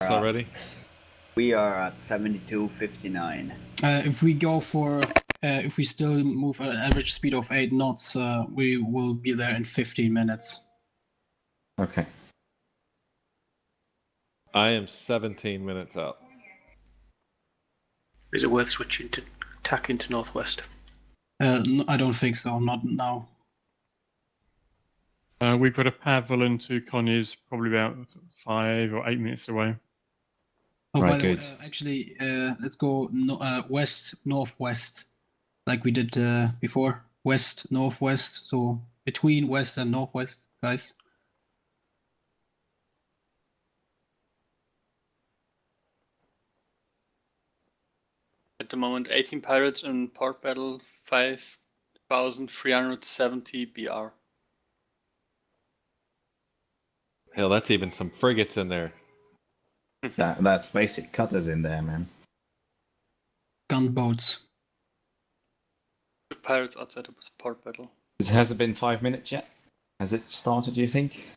It's already. We are at 72.59. Uh, if we go for, uh, if we still move at an average speed of 8 knots, uh, we will be there in 15 minutes. Okay. I am 17 minutes out. Is it worth switching to tack into northwest? Uh, n- I don't think so, not now. Uh, we've got a Pavel into Conyers probably about five or eight minutes away. Oh, Right, by the way, uh, actually, uh, let's go no, uh, west, northwest, like we did uh, before. West, northwest, so between west and northwest, guys. At the moment, 18 pirates in port battle, 5,370 BR. Hell, that's even some frigates in there. That that's basic cutters in there, man. Gunboats. Two pirates outside of port battle. Has it been five minutes yet? Has it started? Do you think?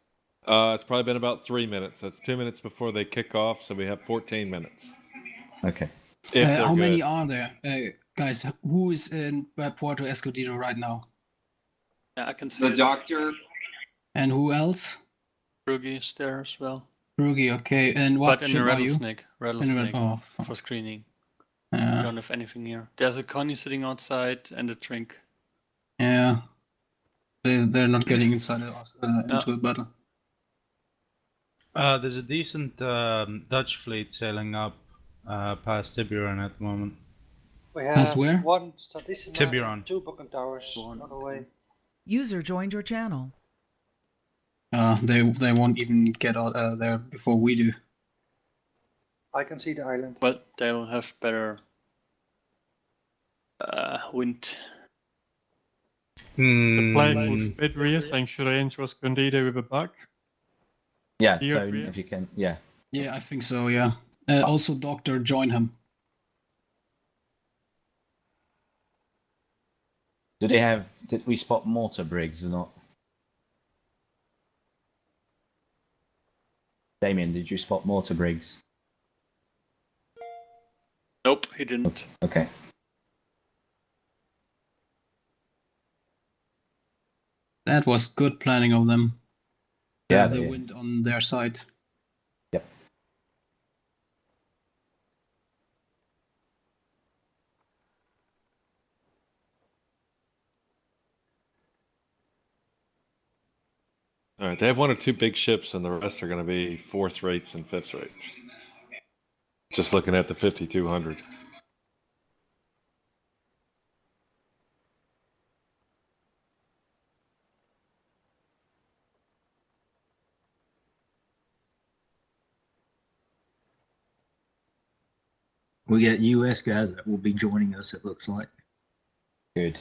Uh, it's probably been about three minutes. So it's two minutes before they kick off, so we have 14 minutes. Okay. Uh, they're how many are there, uh, guys? Who is in uh, Puerto Escondido right now? Yeah, I can see The it. doctor, And who else? Rugi is there as well. Rugi, okay. And what but in ship the are you? rattlesnake. In the Rattlesnake Red- oh, for screening. Yeah. Don't have anything here. There's a Connie sitting outside and a drink. Yeah. They, they're not getting inside of us, uh, No. into a battle. Uh, there's a decent um, Dutch fleet sailing up uh, past Tiburon at the moment. We As have where? one Santisima, Tiburon. two Bucentaures One. on the way. User joined your channel. Uh, they they won't even get out uh, there before we do. I can see the island. But they'll have better uh, wind. The player Hmm, called Fedria saying, should I enter Escondido with a buck? Yeah. Do so if you can, yeah. Yeah, I think so. Yeah. Uh, also, Doctor, join him. Do they have? Did we spot mortar brigs or not? Damien, did you spot mortar brigs? Nope, he didn't. Okay. That was good planning of them. Yeah. Uh, the they- wind on their side. All right, they have one or two big ships, and the rest are going to be fourth rates and fifth rates. Just looking at the 5200. We got US guys that will be joining us, it looks like. Good.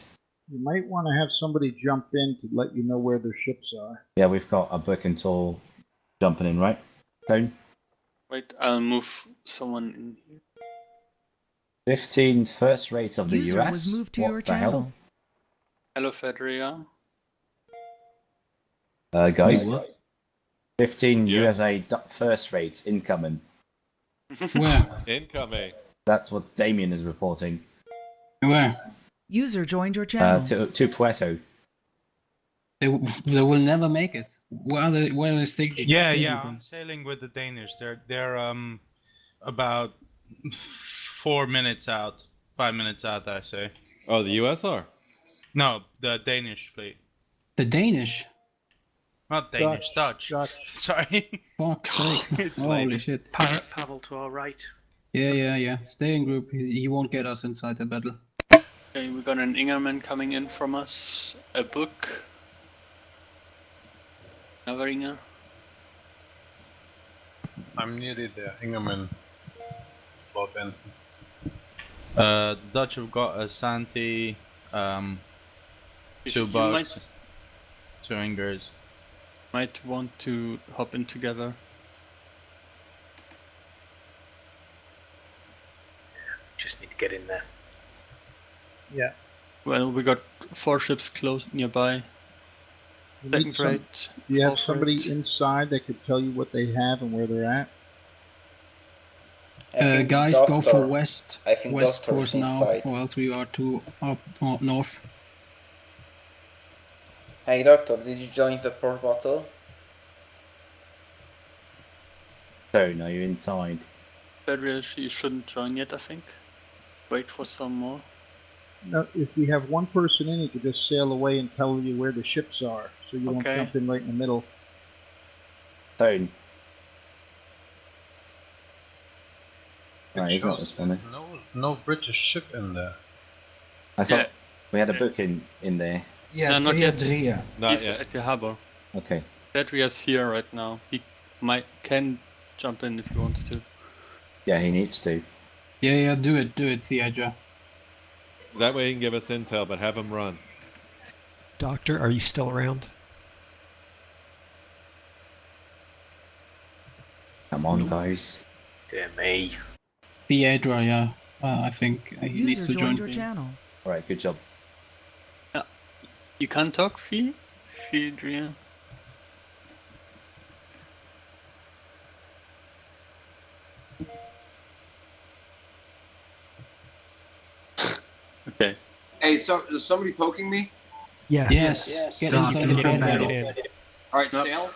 You might want to have somebody jump in to let you know where their ships are. Yeah, we've got a Birkenthal jumping in, right? Stone. Wait, I'll move someone in here. 15 first rate of the User US. was moved to what your the hell? channel. Hello, Fedria. Uh, guys, Wait, what? 15 Yeah. USA first rate incoming. Where? Incoming. That's what Damien is reporting. Where? User joined your channel. Uh, to, to Puerto. They, they will never make it. Where are they? Where is they? yeah, yeah. from? I'm sailing with the Danish. They're they're um about four minutes out, five minutes out. I say. Oh, the USR. No, the Danish fleet. The Danish. Not Danish, Dutch. Dutch. Sorry. Fuck's sake. It's Holy late. shit. Pirate Pavel to our right. Yeah, yeah, yeah. Stay in group. He, he won't get us inside the battle. Okay, we got an Ingerman coming in from us. A book. Another Inger. I'm nearly there. Ingerman. Lord Benson. Uh, the Dutch have got a Santi, um, You two should- you bucks, might, two Ingers. might want to hop in together. Just need to get in there. Yeah. Well, we got four ships close nearby. You Second some- rate. Do you have somebody rate. inside that could tell you what they have and where they're at? Uh, guys, go for west. I think west course now, inside. or else we are too up uh, north. Hey doctor, did you join the port battle? So now you're inside. Fedrius, you shouldn't join yet, I think. Wait for some more. Now, if we have one person in, you could just sail away and tell you where the ships are, so you won't Okay. jump in right in the middle. Stone. Right, he's not responding. No, no British ship in there. I thought Yeah. we had a book in, in there. no, not yet. Not He's yet. at the harbor. Okay. Fedrius here right now. He might can jump in if he wants to. Yeah, he needs to. Yeah, yeah, do it, do it, Theodra. That way he can give us intel, but have him run. Doctor, are you still around? Come on, guys. Dear me. Theodra, yeah. Uh, I think uh, he needs to join. joined your channel. Alright, good job. You can't talk, Fee? Fedria? okay. Hey, so is somebody poking me? Yes. Yes. Get Doctor, inside the get in, battle. get in. All right, sail.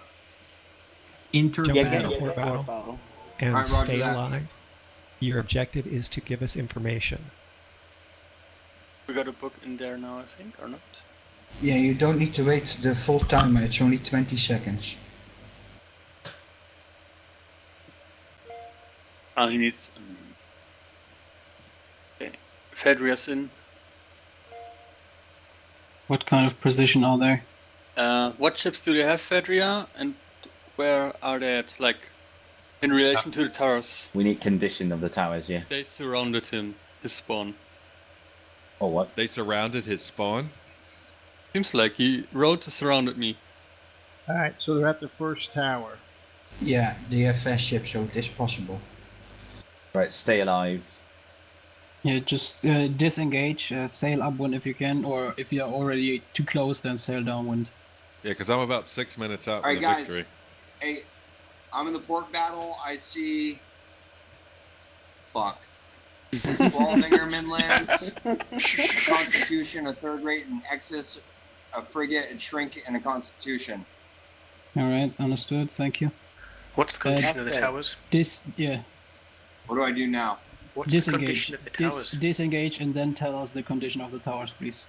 Enter Jump battle. into port battle and Alright, roger stay that. alive. Your objective is to give us information. We got a book in there now, I think, or not? Yeah, you don't need to wait the full timer, it's only 20 seconds. Ah, he needs. Okay. Fedrius in. What kind of precision are there? Uh, what ships do they have, Fedria? And where are they at? Like, in relation to the towers? We need condition of the towers, yeah. They surrounded him, his spawn. Or what? They surrounded his spawn. Seems like he rode wrote surrounded me. Alright, so they're at the first tower. Yeah, the FS ship showed this possible. Right, stay alive. Yeah, just uh, disengage, uh, sail upwind if you can, or if you're already too close, then sail downwind. Yeah, because I'm about six minutes out All from right, the guys. victory. Hey, I'm in the port battle. I see. Fuck. 12 Ingerman lands, a Constitution, a third rate, an Exus, a frigate, a shrink, and a Constitution. All right, understood. Thank you. What's the Uh, condition of the towers? Dis, yeah, What do I do now? What's the disengage. condition of the Dis- disengage, and then tell us the condition of the towers, please.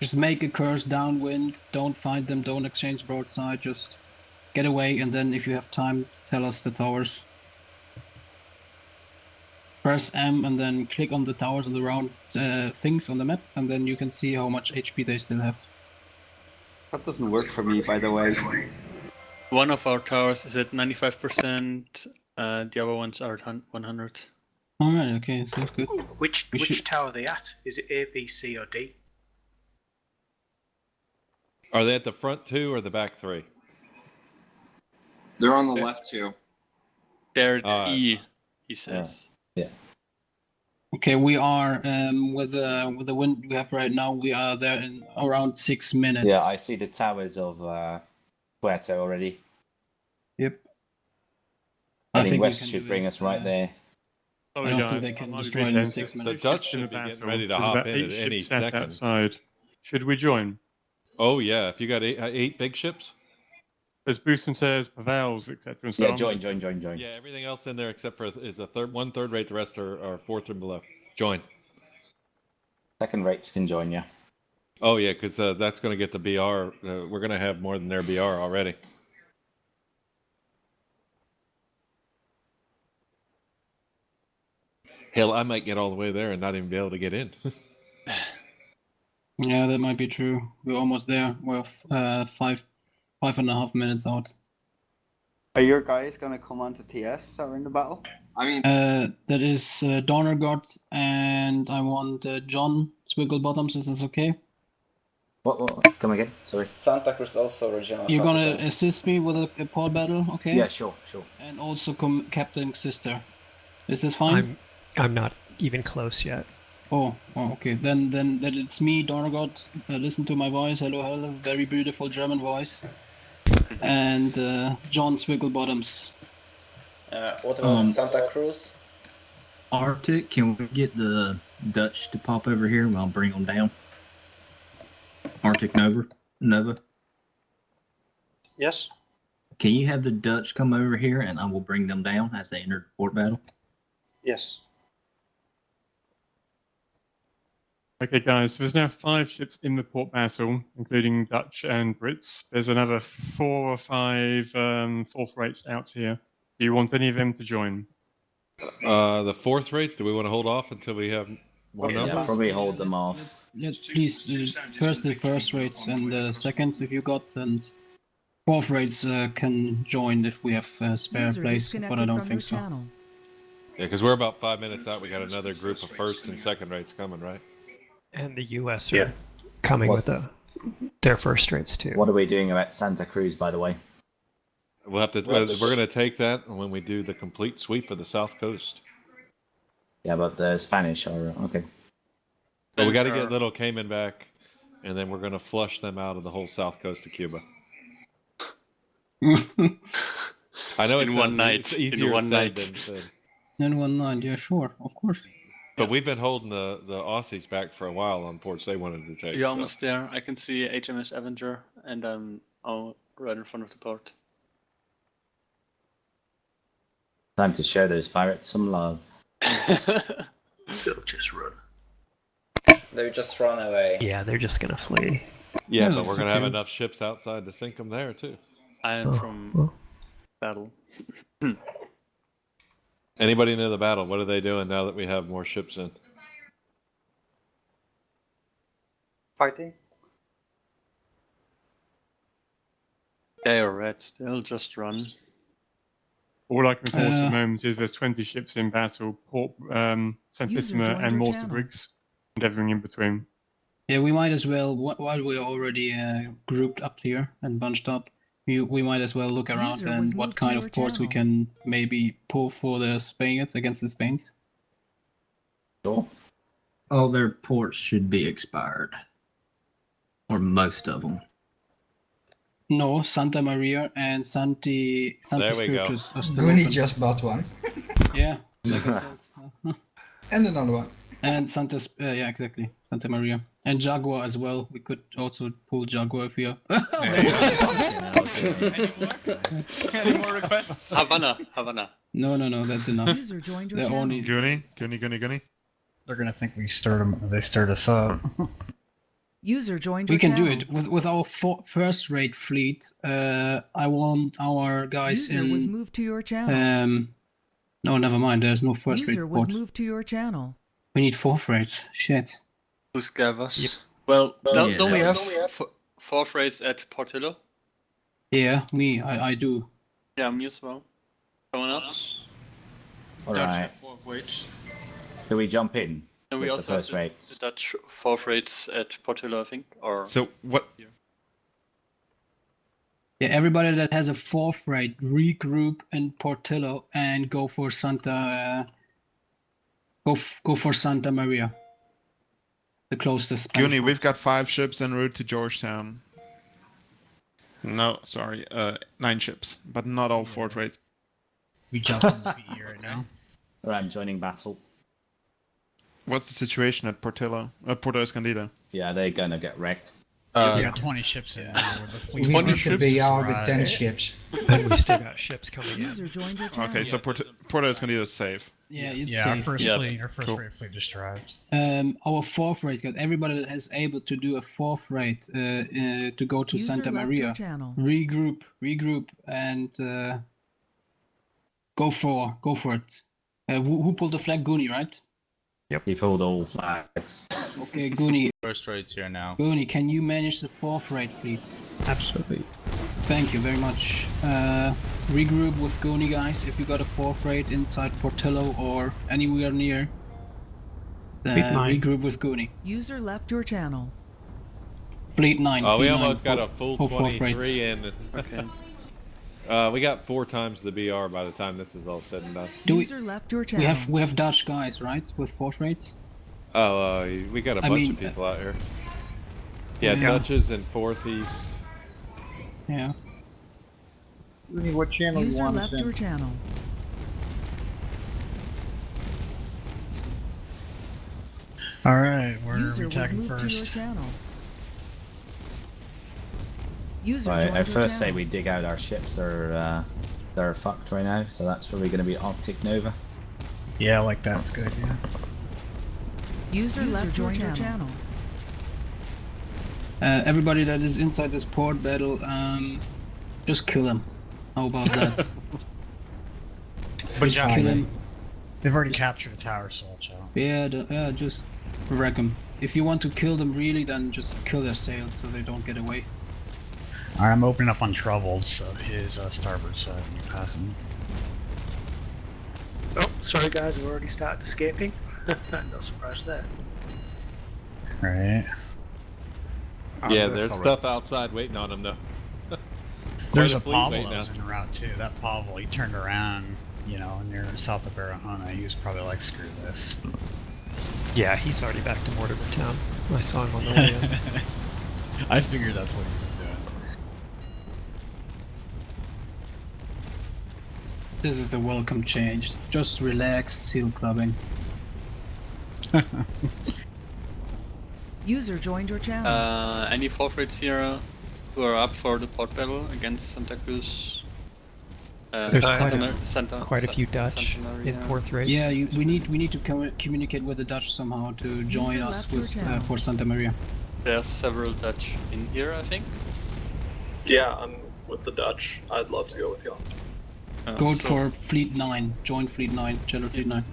Just make a course downwind. Don't find them. Don't exchange broadside. Just get away, and then if you have time, tell us the towers. Press M and then click on the towers on the round uh, things on the map, and then you can see how much HP they still have. That doesn't work for me, by the way. One of our towers is at 95%, uh, the other ones are at 100. Alright, okay, sounds good. Which We which should- tower are they at? Is it A, B, C, or D? Are they at the front two or the back three? They're on the left too. They're at Uh, E, he says. Yeah. Okay, we are um, with the with the wind we have right now. We are there in around six minutes. Yeah, I see the towers of uh, Puerto already. Yep. I Heading think we west should bring this, us right uh, there. I Sorry, don't guys. think they can destroy in late. six The. Dutch should be getting ready to hop in at any second. outside. Should we join? Oh yeah, if you got eight, uh, eight big ships. There's Bucentaures, Pavels, etc. and so Yeah, on. join, join, join, join. Yeah, everything else in there except for is a third, one third rate. The rest are, are fourth and below. Join. Second rates can join you. Oh yeah, because uh, that's going to get the BR. Uh, we're going to have more than their BR already. Hell, I might get all the way there and not even be able to get in. Yeah, that might be true. We're almost there. We're uh, five five and a half minutes out. Are your guys gonna come onto TS or in the battle? I mean, Uh, that is uh, Donnergott, and I want uh, John Swiggle Bottoms. Is this okay? What, what, what? Come again? Sorry. Santa Cruz also regional You're gonna capital. assist me with a, a port battle, okay? Yeah, sure, sure. And also com- Captain Sister. Is this fine? I'm I'm not even close yet. Oh, oh, okay. Then, then that it's me, Donnergott. Uh, listen to my voice. Hello, hello. Very beautiful German voice. and uh, John Swigglebottoms. Uh, what about Um, Santa Cruz? Arctic, can we get the Dutch to pop over here and I'll bring them down? Arctic Nova, Nova, Yes. can you have the Dutch come over here and I will bring them down as they enter the port battle? Yes. Okay, guys, there's now five ships in the port battle, including Dutch and Brits. There's another four or five um, fourth rates out here. Do you want any of them to join? Uh, the fourth rates. Do we want to hold off until we have more Yeah, numbers? probably hold them off. Let's please uh, first the first rates and the seconds if you got, and fourth rates uh, can join if we have uh, spare place, but I don't think so. channel. Yeah, because we're about five minutes out. We got another group of first and second rates coming, right? And the U.S. are Yeah. coming What- with the, their first rates too. What are we doing about Santa Cruz, by the way? We'll have to. Well, uh, we're gonna take that when we do the complete sweep of the south coast. Yeah, but the Spanish are okay. But we got to get Little Cayman back, and then we're gonna flush them out of the whole south coast of Cuba. I know it In one night, It's in easier one said night. than said. Then one night, yeah, sure, of course. But we've been holding the the Aussies back for a while on ports they wanted to take. You're so. almost there. I can see HMS Avenger, and I'm oh, right in front of the port. Time to show those pirates some love. They'll just run. They'll just run away. Yeah, they're just gonna flee. Yeah, Yeah, but we're gonna have enough ships outside to sink them there too. I am Oh, from well. battle. Anybody know the battle? What are they doing now that we have more ships in? Fighting. They are red. They'll just run. All I can report at Uh, the moment is there's 20 ships in battle, Port, um, St. User Isma joined and Mortar Malta. Briggs, and everything in between. Yeah, we might as well while we're already uh, grouped up here and bunched up. We, we might as well look around User and what kind of ports we can maybe pull for the Spaniards against the Spains. Sure. All their ports should be expired. Or most of them. No, Santa Maria and Santi Santi There we go. Spiritus are Goonie just bought one. Yeah. like I said, And another one. and Santa, uh, yeah, exactly, Santa Maria, and Jaguar as well. We could also pull Jaguar if you. Any more requests? Havana, Havana. no, no, no, that's enough. User joined your They're only Goonie, Goonie, Goonie, Goonie. They're gonna think we stirred them. They stirred us up. User joined we your can do it with with our fo- first rate fleet. Uh, I want our guys User in. was moved to your channel. Um, no, never mind. There's no first User rate was port. moved to your channel. We need fourth rates. Shit. Who's Gavas? Well, don't, Yeah, don't we that have f- fourth rates at Portillo? Yeah, me. I I do. Yeah, me as well. Someone else? All Dutch right. have fourth rates. Do we jump in? And we also the have the, rates. the Dutch fourth rates at Portillo, I think. Or So what? Yeah, everybody that has a fourth rate regroup in Portillo and go for Santa. Uh, go f- go for Santa Maria. The closest. Spanish Goonie, port. we've got five ships en route to Georgetown. No, sorry, uh, nine ships, but not all fort rates. We jump in the PE right now. All right, I'm joining battle. What's the situation at Portillo? Uh, Porto Escondido. Yeah, they're gonna get wrecked. Uh, we got 20 ships in. We need to be out with 10 ships. And we still got ships coming in. User joined your channel. Okay, so Porto, Porto Escondido is safe. Yeah, it's Yeah, our first Yep. fleet, our first Cool. rate fleet just arrived. Um, our fourth rate got everybody that is able to do a fourth rate uh, uh, to go to User Santa left Maria. your channel. Regroup, regroup, and uh, go for go for it. Uh, who, who pulled the flag? Goonie, right? He pulled all flags. Okay, Goonie. First rates here now. Goonie, can you manage the fourth rate fleet? Absolutely. Thank you very much. Uh, regroup with Goonie, guys. If you got a fourth rate inside Portillo or anywhere near, uh, Fleet nine. regroup with Goonie. User left your channel. Fleet nine. Oh, we Fleet nine, almost got a full pull fourth rates. 23 in. Okay. Uh, we got four times the BR by the time this is all said and done. Do we, User left your we have we have Dutch guys, right, with fourth rates? Oh, uh, we got a I bunch mean, of people out here. Yeah, yeah. Dutches and fourthies. Yeah. Rooney, what channel you want us left in? your channel. Alright, where User are we was attacking moved to your channel. User Right, joined I first say we dig out our ships. They're uh, they're fucked right now, so that's probably going to be Arctic Nova. Yeah, I like that. That's good, yeah. User, User left joined your your channel. Uh, everybody that is inside this port battle, um, just kill them. How about that? But just kill him. They've already captured a tower, Soul Chow. Yeah, the, yeah, just wreck them. If you want to kill them really, then just kill their sails so they don't get away. Alright, I'm opening up on Troubled, so his uh, starboard side when you're passing. Oh, sorry guys, we've already started escaping. no surprise there. Right. Yeah, there's stuff outside waiting on him, though. There's a fleet Pavel waiting that was en route too. That Pavel, he turned around, you know, near south of Barahona. He was probably like, screw this. Yeah, he's already back to Mortimer Town. I saw him on the way in. I figured that's what he was doing. This is a welcome change. Just relax, seal clubbing. User joined your channel. Uh, any fourth rates here who are up for the port battle against Santa Cruz? Uh, There's Santa quite a- Mar- Santa, quite a few Dutch in fourth rates. Yeah, you, we need we need to commu- communicate with the Dutch somehow to join User us with uh, for Santa Maria. There's several Dutch in here, I think. Yeah, I'm with the Dutch. I'd love to go with y'all. Uh, Go so- for Fleet Nine. Join Fleet Nine. General Fleet Nine.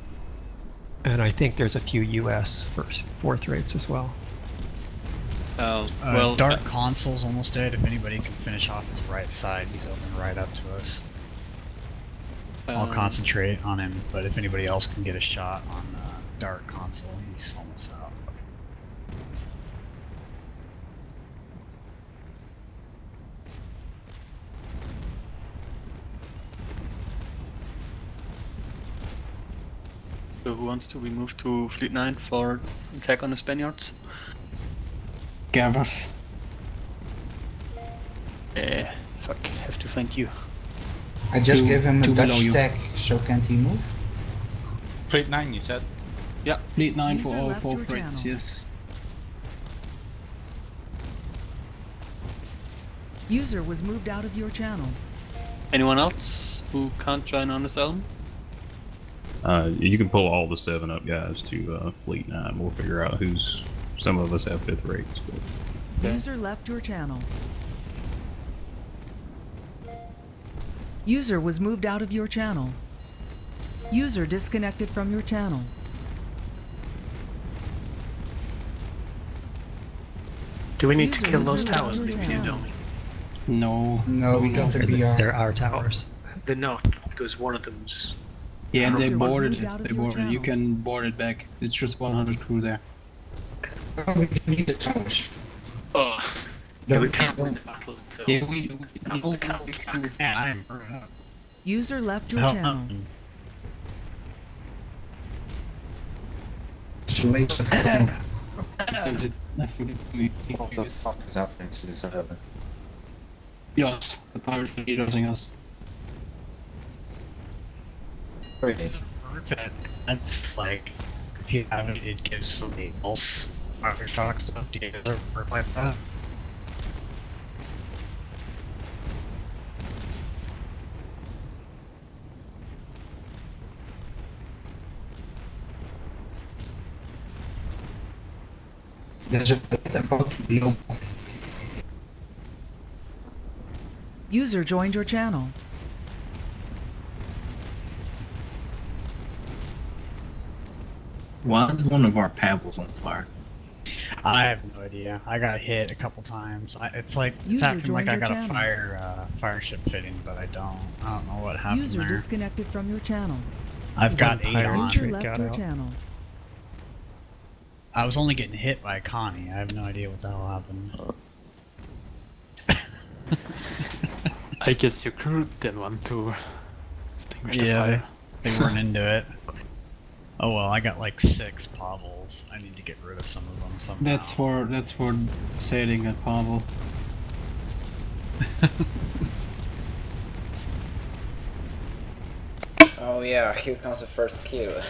And I think there's a few US first fourth rates as well. Uh, Uh, well, Dark Consul's almost dead. If anybody can finish off his right side, he's open right up to us. I'll um, concentrate on him, but if anybody else can get a shot on uh, Dark Consul, he's almost out. So who wants to? We move to Fleet 9 for attack on the Spaniards. Gavras. Eh, fuck, have to thank you. I just Two- gave him a Dutch you. tag, so can't he move? Fleet 9, you said? Yeah. Fleet Nine for all four your rates. channel. Yes. User was moved out of your channel. Anyone else who can't join on this elm? Uh, you can pull all the seven up guys to uh, Fleet Nine. We'll figure out who's. Some of us have fifth rates, but User left your channel. User was moved out of your channel. User disconnected from your channel. Do we need to kill those towers, of your maybe, channel. don't we? No. No, we got the They're, BR. they're our towers. They're not, because one of them's. Yeah, and they boarded it. They boarded. it. You can board it back. It's just 100 crew there. Oh, we can need the towers. Oh, yeah, we can't win the battle. Though. Yeah, we. we No, oh, no, we can't, we can't. Man, I am burnt. User left your Hell, channel. Um, it's a waste of time. What the fuck is happening to this server? Yes, the pirates are using us. That, that's like, if you have it, it gives somebody else Aftershock stuff. Do you ever work like that? There's a bit about low. User joined your channel. Why is one of our paddles on fire? I have no idea. I got hit a couple times. I, it's like it's acting like I your got a fire uh, fire ship fitting, but I don't. I don't know what happened User there. disconnected from your channel. I've got eight Pirate on. User left got your out. channel. I was only getting hit by Connie. I have no idea what the hell happened. I guess your crew didn't want to extinguish the yeah, fire. they, they weren't into it. Oh well, I got like six Pavels. I need to get rid of some of them somehow. That's for that's for sailing at Pavel. Oh yeah, here comes the first kill.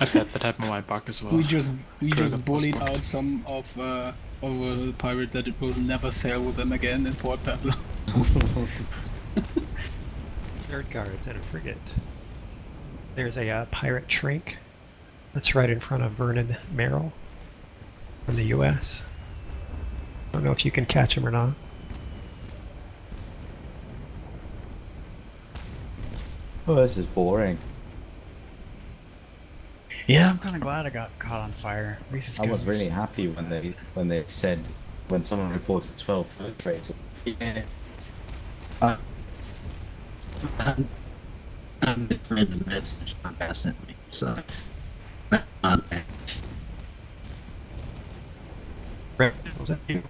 I've had that happen on my bug as well. We just we Cruiser just bullied out some of uh, of a pirate that it will never sail with them again in Port Pablo. Third guards and a frigate. There's a uh, pirate Trink that's right in front of Vernon Merrill from the U.S. I don't know if you can catch him or not. Oh, this is boring. Yeah, I'm kind of glad I got caught on fire. I was really happy when they when they said when someone reported 12 foot trades. Yeah. Uh, I'm, I'm the message my guy sent me, so. uh. Was that you?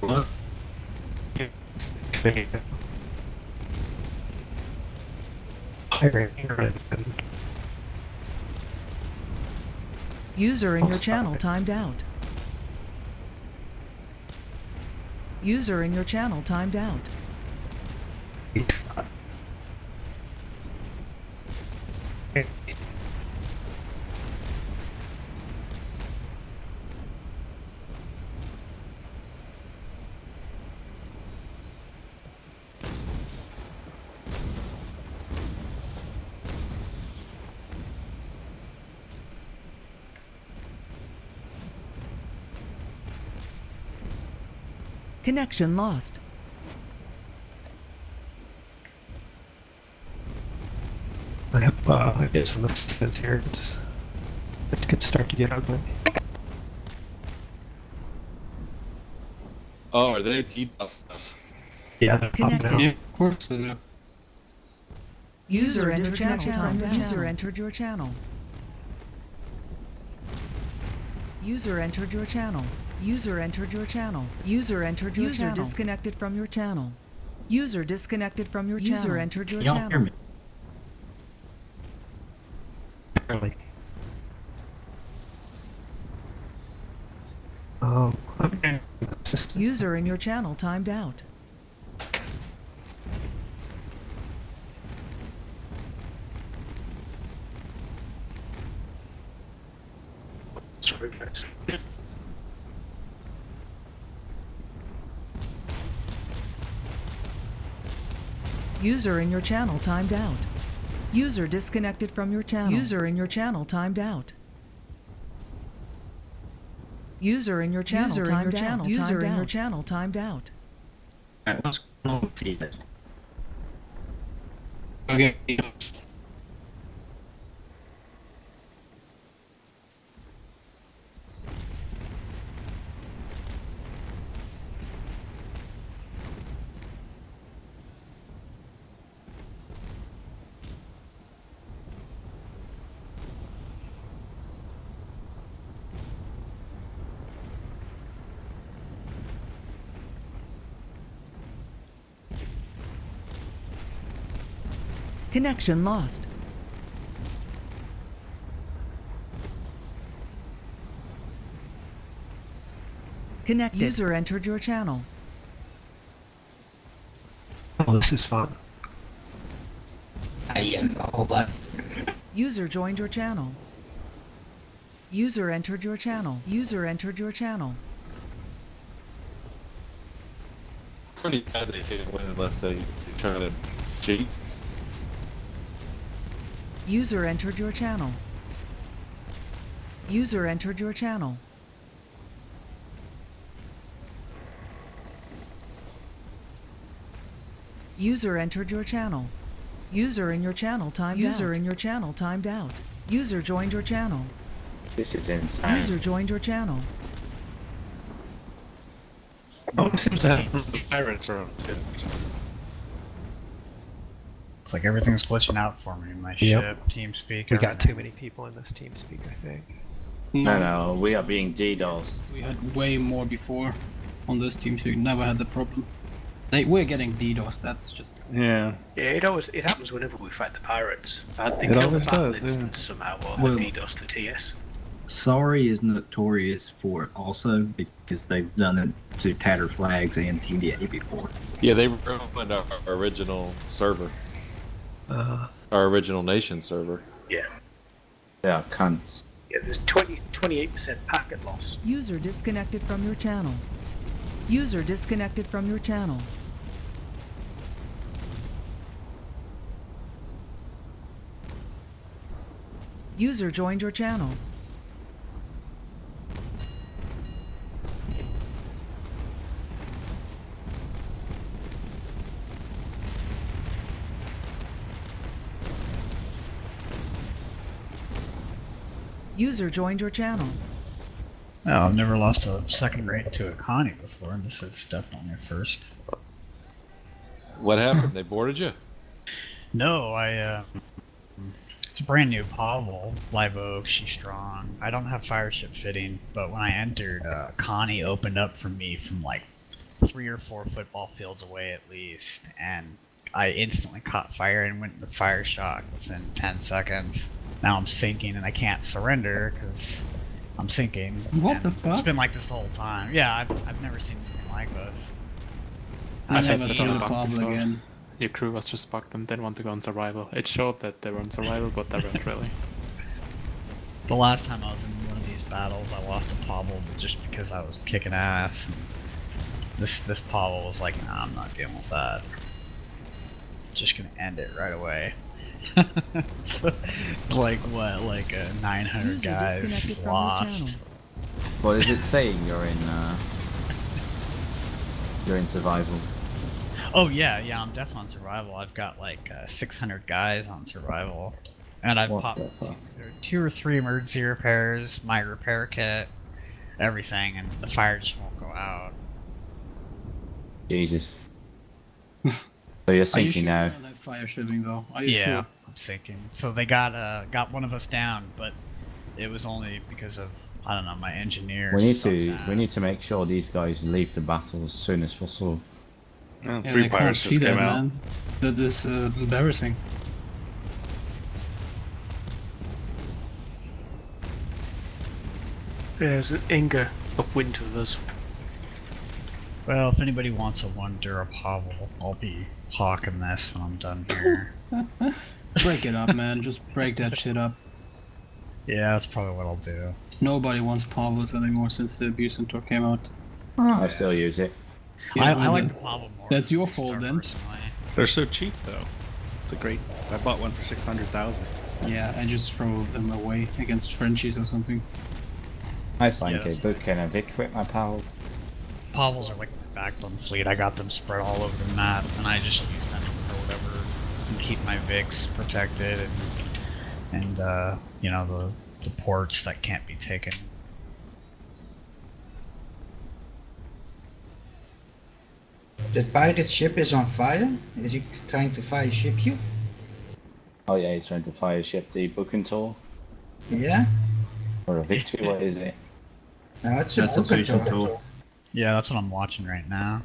What? User in your channel timed out. User in your channel timed out. Connection lost. I have, uh, I get some assistance here. It's, it could start to get ugly. Oh, are they DDoS us? Yeah, they're popping Connected. out. Yeah, of course. they do. User User entered your channel. timed out. User entered your channel. User entered your channel. User entered your channel. User entered your User channel. User disconnected from your channel. User disconnected from your User channel. User entered your Y'all channel. hear me? Barely. Oh, okay. User in your channel timed out. User in your channel timed out. User disconnected from your channel. User in your channel timed out. User in your channel User timed your out. User timed in your channel timed out. Alright, what's going on with you? Okay. Connection lost. Connected. User entered your channel. Oh, this is fun. I am all that. User joined your channel. User entered your channel. User entered your channel. Pretty bad they can't win unless they try to cheat. User entered your channel. User entered your channel. User entered your channel. User in your channel timed out. User in your channel timed out. User joined your channel. This is insane. User joined your channel. Oh, it seems to have The pirates are on too. It's like everything's glitching out for me. In my Yep. ship, TeamSpeak. We got too many people in this team speak, I think. No, no, we are being DDoSed. We had way more before on this team, so you never had the problem. Like, we're getting DDoS, that's just... Yeah. Yeah, it always it happens whenever we fight the pirates. I had they It the always battle does, yeah. somehow, or Well- the DDoS to TS. Sorry is notorious for it also because they've done it to Tatter Flags and TDA before. Yeah, they ruined our, our original server, Uh, our original nation server. Yeah. Yeah, cunts. Yeah, there's 20, 28% packet loss. User disconnected from your channel. User disconnected from your channel. User joined your channel. User joined your channel. Oh, I've never lost a second rate to a Connie before, and this is definitely a first. What happened? they boarded you? No, I, uh, it's a brand new Pavel, Live Oak, she's strong. I don't have fire ship fitting, but when I entered, uh, Connie opened up for me from like three or four football fields away at least, and I instantly caught fire and went into fire shock within 10 seconds. Now I'm sinking and I can't surrender because I'm sinking. What the fuck? It's been like this the whole time. Yeah, I've, I've never seen anything like this. I I've never had saw a the bug before. again. Your crew was just bugged and didn't want to go on survival. It showed that they were on survival, but they weren't really. The last time I was in one of these battles, I lost a Pavel just because I was kicking ass. And this this Pavel was like, nah, I'm not dealing with that. Just gonna end it right away. So, like what? Like a 900 User guys disconnected from your lost. What is it saying? You're in. Uh, you're in survival. Oh yeah, yeah, I'm definitely on survival. I've got like uh, 600 guys on survival, and I've What popped two, two or three emergency repairs, my repair kit, everything, and the fire just won't go out. Jesus. so you're Are you sinking sure now. you're fire shipping though? Are you yeah, sure? I'm sinking. So they got uh got one of us down, but it was only because of I don't know my engineer. We need to. ass. We need to make sure these guys leave the battle as soon as possible. Oh, Yeah, three I pirates see just that, came out. man. That is uh, embarrassing. There's an Inga upwind of us. Well, if anybody wants a one Dura Pavel, I'll be hawking this when I'm done here. Break it up, man. Just break that shit up. yeah, that's probably what I'll do. Nobody wants Pavlos anymore since the abuse tour came out. Oh, I still use it. Yeah, I, I well, like that- the Pavel more. That's your than fault then. personally. They're so cheap though. It's a great. I bought one for six hundred thousand. Yeah, I just throw them away against Frenchies or something. I signed Yeah, a book and a Vic with my pal. Pavels are like my backbone fleet. I got them spread all over the map, and I just use them for whatever and keep my VIX protected and and uh, you know the the ports that can't be taken. The pirate ship is on fire. Is he trying to fire ship you? Oh yeah, he's trying to fire ship the Bucentaure Yeah. or a victory. what is it? No, it's a That's a Vulcan vision tour. tool. Yeah, that's what I'm watching right now.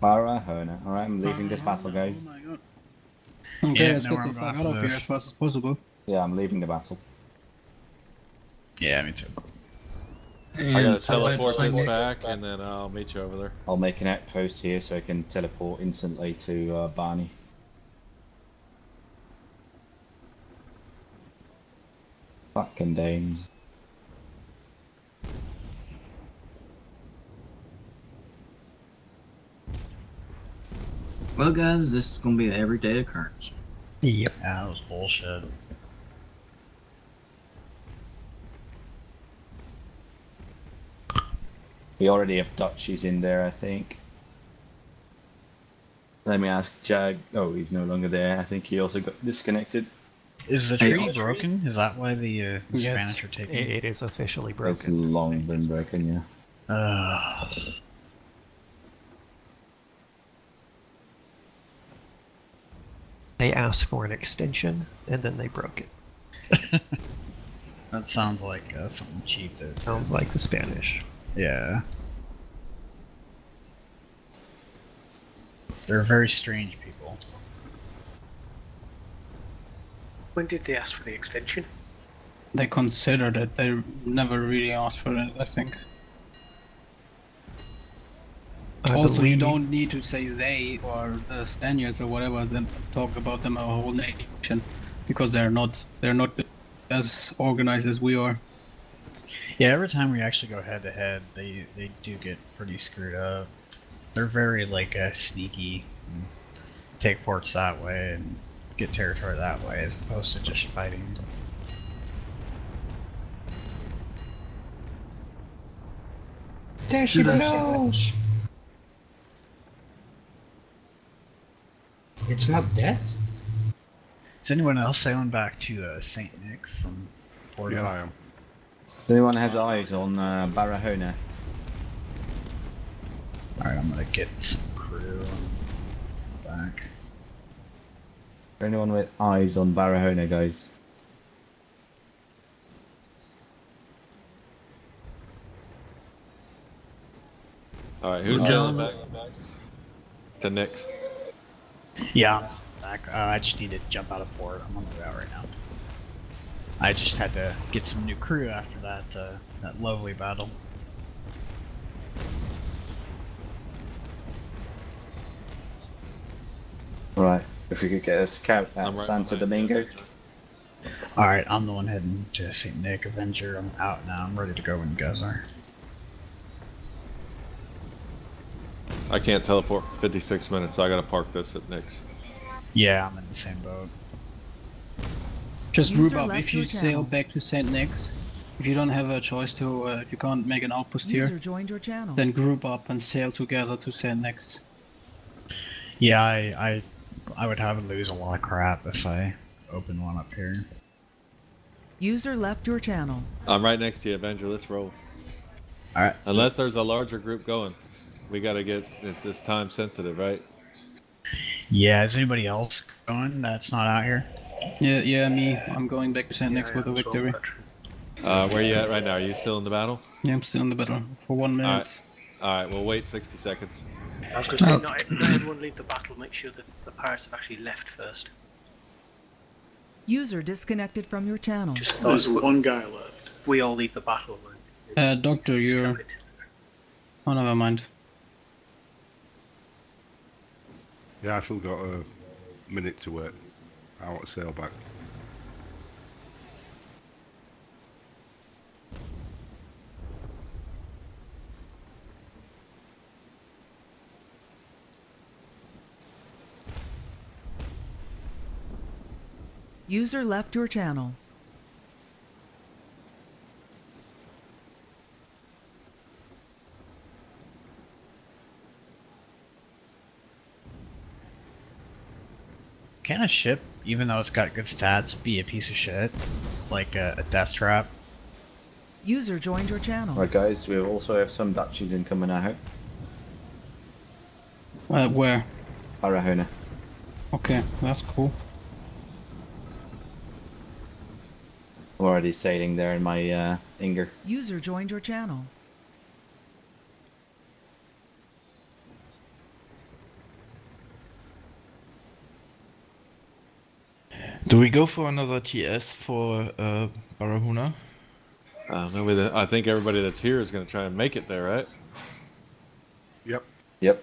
Mara Hona. Alright, I'm leaving this battle, guys. Oh my god. Okay, Yeah, let's no, get I'm the fuck out of here as fast as possible. Yeah, I'm leaving the battle. Yeah, me too. I gotta teleport this back, and then I'll meet you over there. I'll make an outpost here so I can teleport instantly to uh, Barney. Fucking Danes. Well, guys, this is gonna be an everyday occurrence. Yep. Yeah, that was bullshit. We already have Dutchies in there, I think. Let me ask Jag. Oh, he's no longer there. I think he also got disconnected. Is the tree oh. broken? Is that why the, uh, the Yes. Spanish are taking? It, it is officially broken. It's broken. long been broken, yeah. Uh, They asked for an extension and then they broke it. that sounds like uh, something cheap. That, Sounds like the Spanish. Yeah. They're very strange people. When did they ask for the extension? They considered it. They never really asked for it. I think. I also, you don't need to say they or the Spaniards or whatever. Then talk about them a whole nation, because they're not. They're not as organized as we are. Yeah, every time we actually go head to head, they they do get pretty screwed up. They're very like uh, sneaky, take ports that way and get territory that way, as opposed to just fighting. There she blows. It's not dead. Is anyone else sailing back to uh, Saint Nick from Porto? Yeah, I am. Does anyone has eyes on uh, Barahona? Alright, I'm gonna get some crew on back. For anyone with eyes on Barahona, guys? All right, who's John. sailing back? To Nick's. Yeah, I'm s- back. Uh, I just need to jump out of port. I'm on the way out right now. I just had to get some new crew after that uh, that lovely battle. Right. If we could get a scout at I'm right Santo Domingo. Alright, I'm the one heading to St. Nick Avenger. I'm out now. I'm ready to go when you guys are. I can't teleport for 56 minutes, so I gotta park this at Nick's. Yeah, I'm in the same boat. Just User group up. If you your sail back to Saint Nick's, if you don't have a choice to, uh, if you can't make an outpost User here, joined your channel. then group up and sail together to Saint Nick's. Yeah, I, I I would have to lose a lot of crap if I open one up here. User left your channel. I'm right next to you, Avenger. Let's roll. Alright. Unless there's a larger group going, we gotta get. It's just time sensitive, right? Yeah, is anybody else going that's not out here? Yeah, yeah, me. I'm going back to Saint Nick's with a victory. Uh, where you at right now? Are you still in the battle? Yeah, I'm still in the battle for one minute. All right. All right. We'll wait 60 seconds. I was going to say, Oh. not, not everyone leave the battle. Make sure that the pirates have actually left first. User disconnected from your channel. Just There's those one guy left. We all leave the battle. and Uh, Doctor, you're. Oh, never mind. Yeah, I've still got a minute to work. I want to sail back. User left your channel. Can a ship, even though it's got good stats, be a piece of shit? Like a, a death trap? User joined your channel. Right, guys. We also have some Dutchies incoming out. Uh, where? Barahona. Okay, that's cool. I'm already sailing there in my uh, Inger. User joined your channel. Do we go for another TS for uh, Barahona? Uh, maybe the, I think everybody that's here is gonna try and make it there, right? Yep. Yep.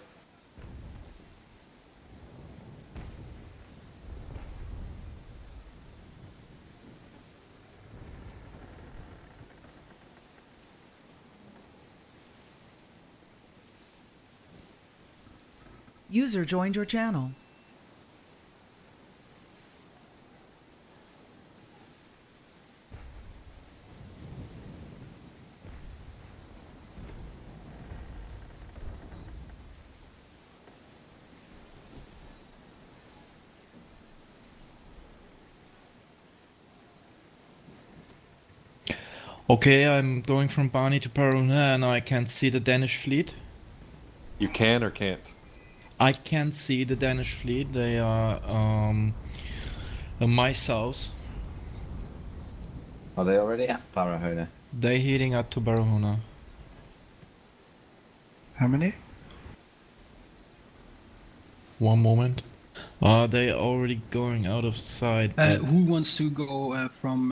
User joined your channel. Okay, I'm going from Barney to Barahona and I can't see the Danish fleet. You can or can't. I can't see the Danish fleet. They are um, uh, my south. Are they already at Barahona? They're heading up to Barahona. How many? One moment. Are they already going out of sight? Uh, who wants to go uh, from